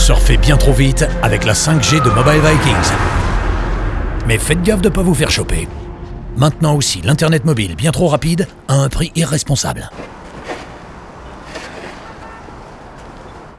Surfez bien trop vite avec la 5G de Mobile Vikings. Mais faites gaffe de ne pas vous faire choper. Maintenant aussi, l'Internet mobile bien trop rapide à un prix irresponsable.